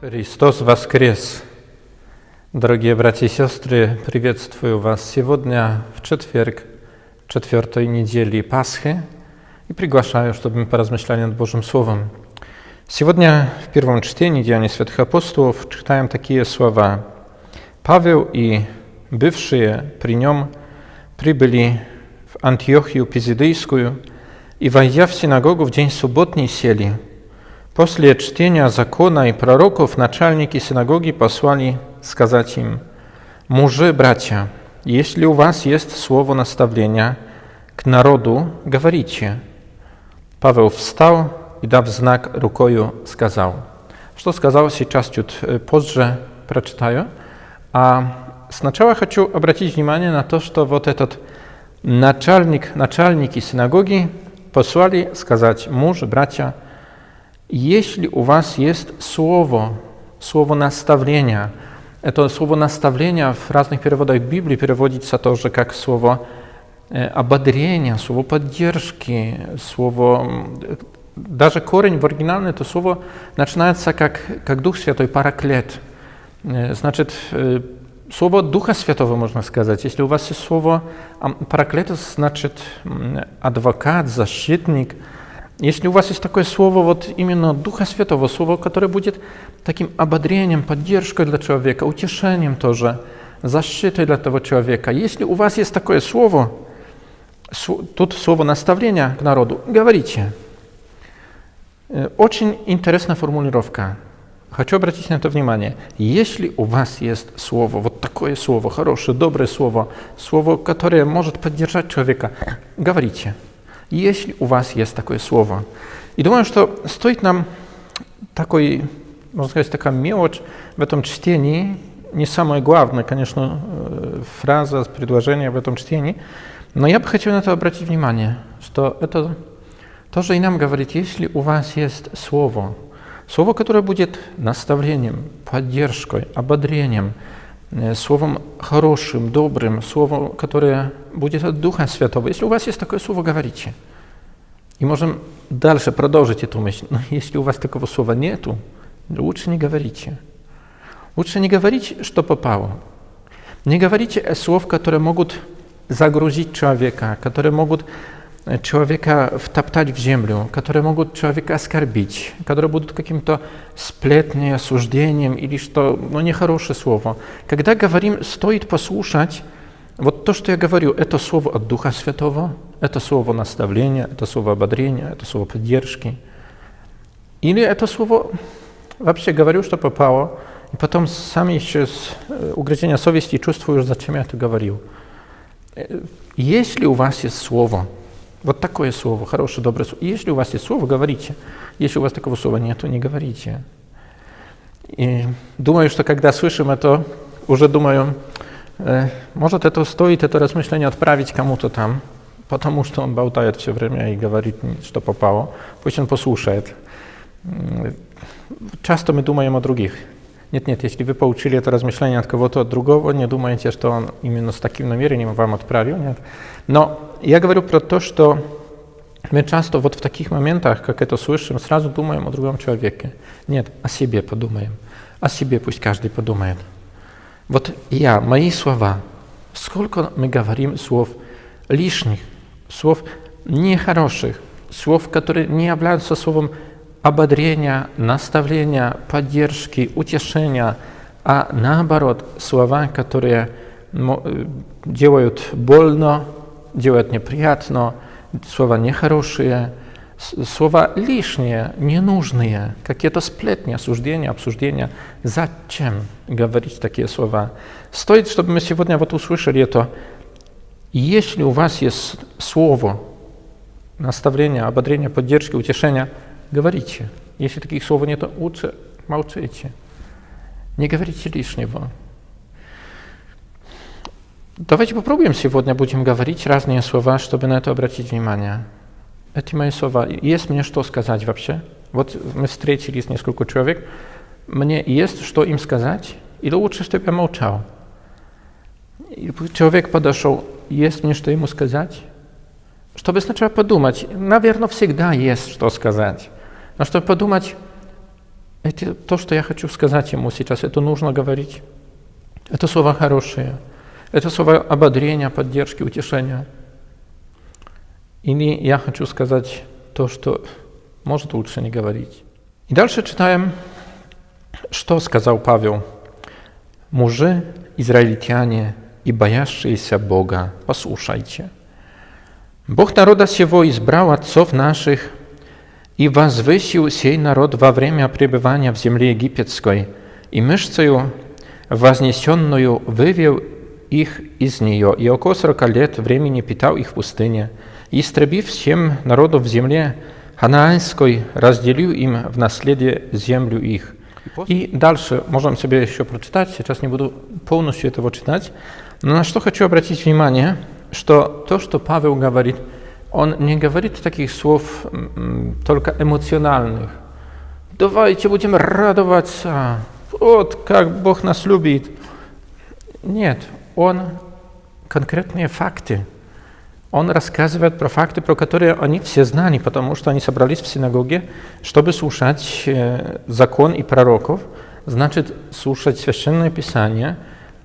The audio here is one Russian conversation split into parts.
Христос воскрес! Дорогие братья и сестры, приветствую вас сегодня в четверг, четвертой недели Пасхи и приглашаю, чтобы мы поразмышляли над Божьим Словом. Сегодня в первом чтении Деяний Святых Апостолов читаем такие слова. Павел и бывшие при нем прибыли в Антиохию Пизидейскую и, войдя в синагогу в день субботний, сели. После чтения закона и пророков начальники синагоги послали сказать им, «Мужи, братья, если у вас есть слово наставления к народу, говорите». Павел встал и, дав знак рукою, сказал. Что сказал, сейчас чуть позже прочитаю. А сначала хочу обратить внимание на то, что вот этот начальник, начальники синагоги послали сказать, муж, братья, если у вас есть слово, слово наставления, это слово наставления в разных переводах Библии переводится тоже как слово ободрения, слово поддержки, слово... Даже корень в оригинале это слово начинается как, как Дух Святой, параклет. Значит, Słowo Ducha Świętego można сказать. Jeśli u was jest słowo parakletos, значит адвокат, защитник. Если у вас есть такое слово, вот именно Духа Святого, слово, которое будет таким ободрением, поддержкой для человека, утешением тоже, защитой для того человека. Если у вас есть такое слово, тут слово наставления к народу, говорите. Очень интересная формулировка. Хочу обратить на это внимание. Если у вас есть слово, вот такое слово, хорошее, доброе слово, слово, которое может поддержать человека, говорите. Если у вас есть такое слово. И думаю, что стоит нам такой, можно сказать, такая мелочь в этом чтении, не самое главное, конечно, фраза, предложение в этом чтении, но я бы хотел на это обратить внимание, что это тоже и нам говорит, если у вас есть слово, Слово, которое будет наставлением, поддержкой, ободрением, словом хорошим, добрым, словом, которое будет от Духа Святого. Если у вас есть такое слово, говорите. И можем дальше продолжить эту мысль. Но если у вас такого слова нету, лучше не говорите. Лучше не говорить, что попало. Не говорите слов, которые могут загрузить человека, которые могут человека втоптать в землю, которые могут человека оскорбить, которые будут каким-то сплетней, осуждением или что, ну, нехорошее слово. Когда говорим, стоит послушать, вот то, что я говорю, это слово от Духа Святого, это слово наставления, это слово ободрения, это слово поддержки. Или это слово, вообще говорю, что попало, и потом сам еще с угрызения совести чувствую, зачем я это говорил. Если у вас есть слово, вот такое слово, хорошее, доброе слово. Если у вас есть слово, говорите. Если у вас такого слова нет, то не говорите. И думаю, что когда слышим это, уже думаю, э, может это стоит это размышление отправить кому-то там, потому что он болтает все время и говорит, что попало. Пусть он послушает. Часто мы думаем о других. Нет, нет, если вы получили это размышление от кого-то другого, не думайте, что он именно с таким намерением вам отправил, нет. Но я говорю про то, что мы часто вот в таких моментах, как это слышим, сразу думаем о другом человеке. Нет, о себе подумаем. О себе пусть каждый подумает. Вот я, мои слова, сколько мы говорим слов лишних, слов нехороших, слов, которые не являются словом ободрения, наставления, поддержки, утешения, а наоборот, слова, которые делают больно, делают неприятно, слова нехорошие, слова лишние, ненужные, какие-то сплетни, осуждения, обсуждения. Зачем говорить такие слова? Стоит, чтобы мы сегодня вот услышали это. Если у вас есть слово, наставление, ободрение, поддержки, утешения – говорите. Если таких слов нет, лучше молчите. Не говорите лишнего. Давайте попробуем сегодня, будем говорить разные слова, чтобы на это обратить внимание. Эти мои слова. Есть мне что сказать вообще? Вот мы встретились несколько человек. Мне есть что им сказать? Или лучше, чтобы я молчал? И человек подошел, есть мне что ему сказать? Чтобы сначала подумать, наверное, всегда есть что сказать. Но чтобы подумать, это то, что я хочу сказать ему сейчас, это нужно говорить. Это слова хорошие. Это слова ободрения, поддержки, утешения. Или я хочу сказать то, что может лучше не говорить. И дальше читаем, что сказал Павел. «Мужи, израильтяне и боящиеся Бога, послушайте. Бог народа сего избрал отцов наших и возвысил сей народ во время пребывания в земле египетской, и мышцею вознесенную вывел их из нее, и около сорока лет времени питал их в пустыне, и, истребив всем народов в земле ханаанской, разделил им в наследие землю их». И дальше можем себе еще прочитать, сейчас не буду полностью этого читать, но на что хочу обратить внимание, что то, что Павел говорит, он не говорит таких слов только эмоциональных. Давайте будем радоваться, вот как Бог нас любит. Нет, он конкретные факты. Он рассказывает про факты, про которые они все знали, потому что они собрались в синагоге, чтобы слушать э, закон и пророков, значит, слушать Священное Писание,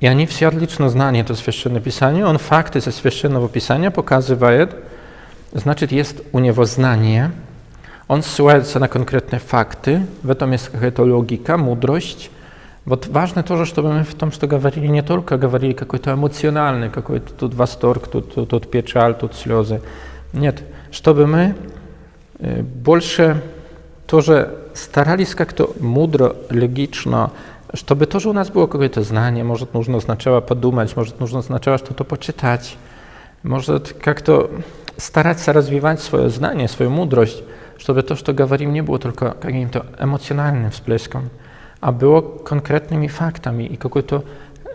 и они все отлично знали это Священное Писание. Он факты со Священного Писания показывает, значит, есть у него знание, он ссылается на конкретные факты, в этом есть какая-то логика, мудрость, вот важно тоже, чтобы мы в том, что говорили, не только говорили какой-то эмоциональный, какой-то тут восторг, тут, тут, тут печаль, тут слезы. Нет, чтобы мы э, больше тоже старались как-то мудро, логично, чтобы тоже у нас было какое-то знание, может, нужно сначала подумать, может, нужно сначала что-то почитать, может, как-то стараться развивать свое знание, свою мудрость, чтобы то, что говорим, не было только каким-то эмоциональным всплеском, a było konkretnymi faktami i какой-то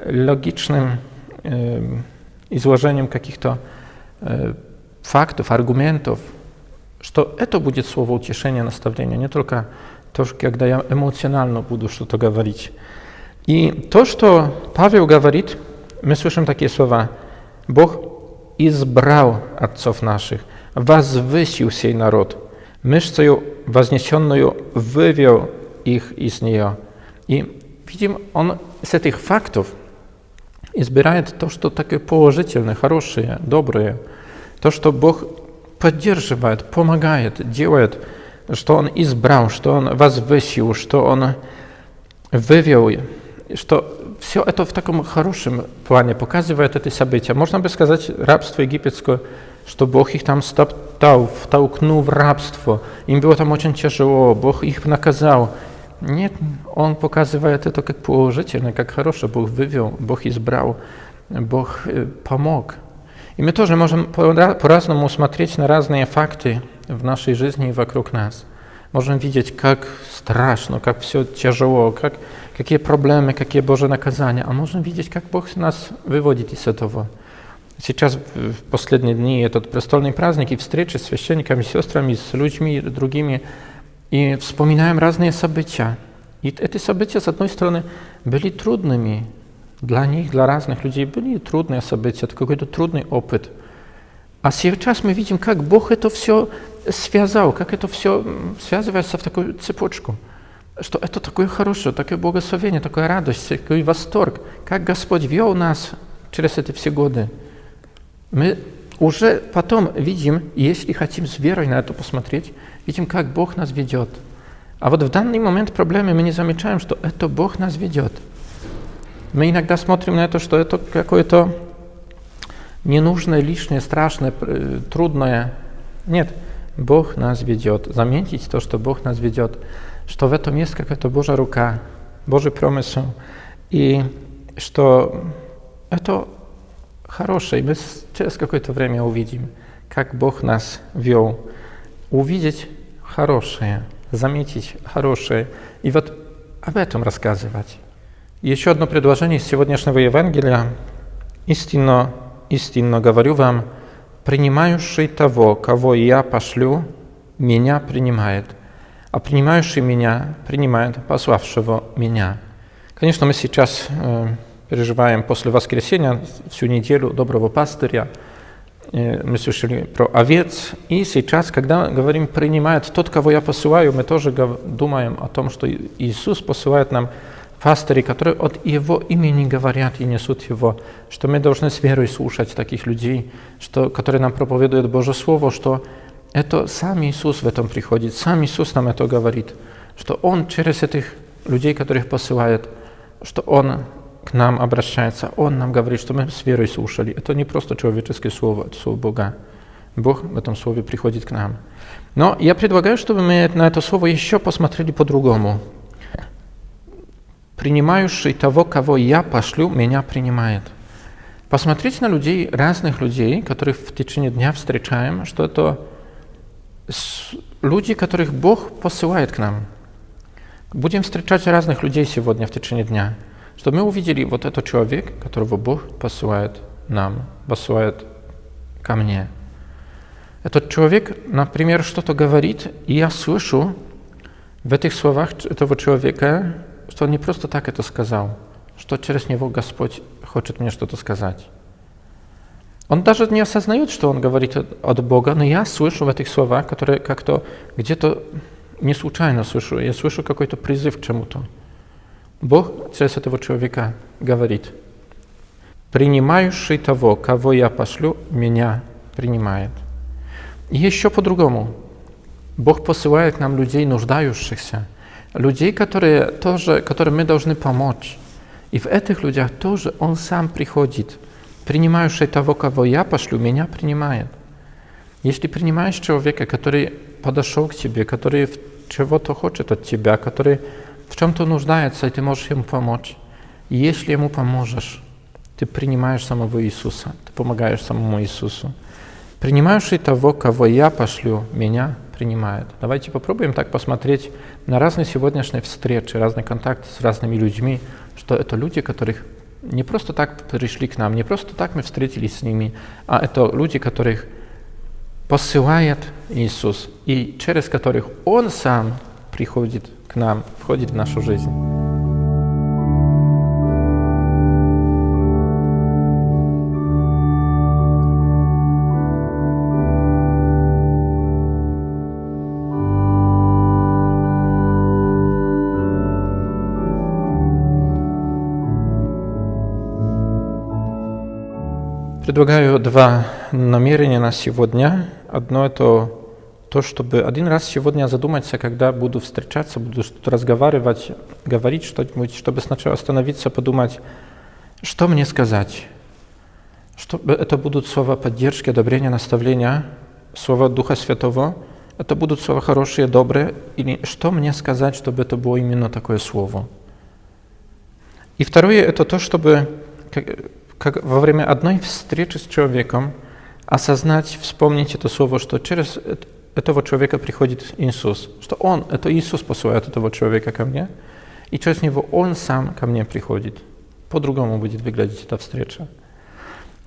логичным э, изложением каких-то э, фактов, аргументов, что это будет слово утешения, наставления, не только то, когда я эмоционально буду что-то говорить. И то, что Павел говорит, мы слышим такие слова. Бог избрал отцов наших, возвысил сей народ, мышцею вознесенную вывел их из нее. И видим, он с этих фактов избирает то, что такое положительное, хорошее, доброе, то, что Бог поддерживает, помогает, делает, что Он избрал, что Он возвысил, что Он вывел, что все это в таком хорошем плане показывает эти события. Можно бы сказать, рабство египетское, что Бог их там стоптал, втолкнул в рабство. Им было там очень тяжело, Бог их наказал. Нет, он показывает это как положительно, как хорошее. Бог вывел, Бог избрал, Бог э, помог. И мы тоже можем по-разному смотреть на разные факты в нашей жизни и вокруг нас. Можем видеть, как страшно, как все тяжело, как, какие проблемы, какие Божьи наказания. А можем видеть, как Бог нас выводит из этого. Сейчас, в последние дни, этот престольный праздник и встречи с священниками, сестрами, с людьми другими – и вспоминаем разные события. И эти события, с одной стороны, были трудными для них, для разных людей, были трудные события, это какой-то трудный опыт. А сейчас мы видим, как Бог это все связал, как это все связывается в такую цепочку, что это такое хорошее, такое благословение, такая радость, такой восторг, как Господь вел нас через эти все годы. Мы уже потом видим, если хотим с верой на это посмотреть, видим, как Бог нас ведет. А вот в данный момент проблемы мы не замечаем, что это Бог нас ведет. Мы иногда смотрим на это, что это какое-то ненужное, лишнее, страшное, э, трудное. Нет, Бог нас ведет. Заметить то, что Бог нас ведет, что в этом есть какая-то Божья рука, Божий промысел, и что это хорошее. Мы через какое-то время увидим, как Бог нас вел. Увидеть хорошее, заметить хорошее. И вот об этом рассказывать. Еще одно предложение из сегодняшнего Евангелия. «Истинно, истинно говорю вам, принимающий того, кого я пошлю, меня принимает, а принимающий меня принимает пославшего меня». Конечно, мы сейчас э, переживаем после воскресения всю неделю доброго пастыря. Э, мы слышали про овец, и сейчас, когда говорим «принимает тот, кого я посылаю», мы тоже думаем о том, что Иисус посылает нам пастыри, которые от Его имени говорят и несут Его, что мы должны с верой слушать таких людей, что, которые нам проповедуют Божье Слово, что это сам Иисус в этом приходит, сам Иисус нам это говорит, что Он через этих людей, которых посылает, что Он нам обращается, Он нам говорит, что мы с верой слушали. Это не просто человеческое слово, это слово Бога. Бог в этом слове приходит к нам. Но я предлагаю, чтобы мы на это слово еще посмотрели по-другому принимающий того, кого я пошлю, меня принимает. Посмотрите на людей, разных людей, которых в течение дня встречаем, что это люди, которых Бог посылает к нам. Будем встречать разных людей сегодня в течение дня, чтобы мы увидели вот этот человек, которого Бог посылает нам, посылает ко мне. Этот человек, например, что-то говорит, и я слышу в этих словах этого человека что он не просто так это сказал, что через него Господь хочет мне что-то сказать. Он даже не осознает, что он говорит от Бога, но я слышу в этих словах, которые как-то где-то не случайно слышу, я слышу какой-то призыв к чему-то. Бог через этого человека говорит, принимающий того, кого я пошлю, меня принимает. И еще по-другому. Бог посылает нам людей, нуждающихся – людей, которые тоже, которым мы должны помочь. И в этих людях тоже Он сам приходит. Принимающий того, кого я пошлю, меня принимает. Если принимаешь человека, который подошел к тебе, который чего-то хочет от тебя, который в чем-то нуждается, и ты можешь ему помочь, и если ему поможешь, ты принимаешь самого Иисуса, ты помогаешь самому Иисусу. Принимающий того, кого я пошлю, меня принимает. Давайте попробуем так посмотреть на разные сегодняшние встречи, разные контакты с разными людьми, что это люди, которых не просто так пришли к нам, не просто так мы встретились с ними, а это люди, которых посылает Иисус, и через которых Он сам приходит к нам, входит в нашу жизнь. Предлагаю два намерения на сегодня. Одно это то, чтобы один раз сегодня задуматься, когда буду встречаться, буду что-то разговаривать, говорить что-нибудь, чтобы сначала остановиться, подумать, что мне сказать. Что, это будут слова поддержки, одобрения, наставления, слова Духа Святого. Это будут слова хорошие, добрые. Или что мне сказать, чтобы это было именно такое слово. И второе, это то, чтобы как во время одной встречи с человеком осознать, вспомнить это слово, что через этого человека приходит Иисус, что Он, это Иисус посылает этого человека ко мне, и через него Он сам ко мне приходит. По-другому будет выглядеть эта встреча.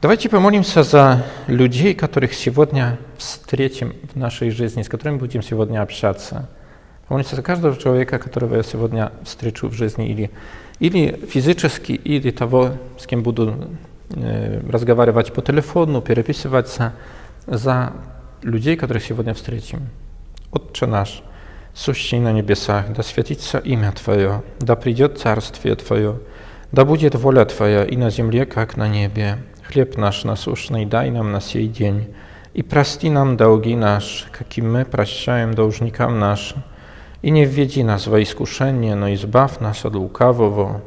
Давайте помолимся за людей, которых сегодня встретим в нашей жизни, с которыми будем сегодня общаться. Помолимся за каждого человека, которого я сегодня встречу в жизни или или физически, или того, с кем буду э, разговаривать по телефону, переписываться за людей, которых сегодня встретим. Отче наш, сущий на небесах, да святится имя Твое, да придет царствие Твое, да будет воля Твоя и на земле, как на небе. Хлеб наш насущный дай нам на сей день, и прости нам долги наши, каким мы прощаем должникам нашим, i nie wwiedzi nas w iskuszenie, no i zbaw nas od łukawого.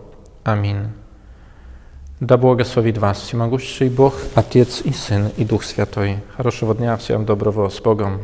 Amin. Да благословит вас всемогущий Бог, Отец и Сын и Дух Святой. Хорошего дня, всем доброго, с Богом.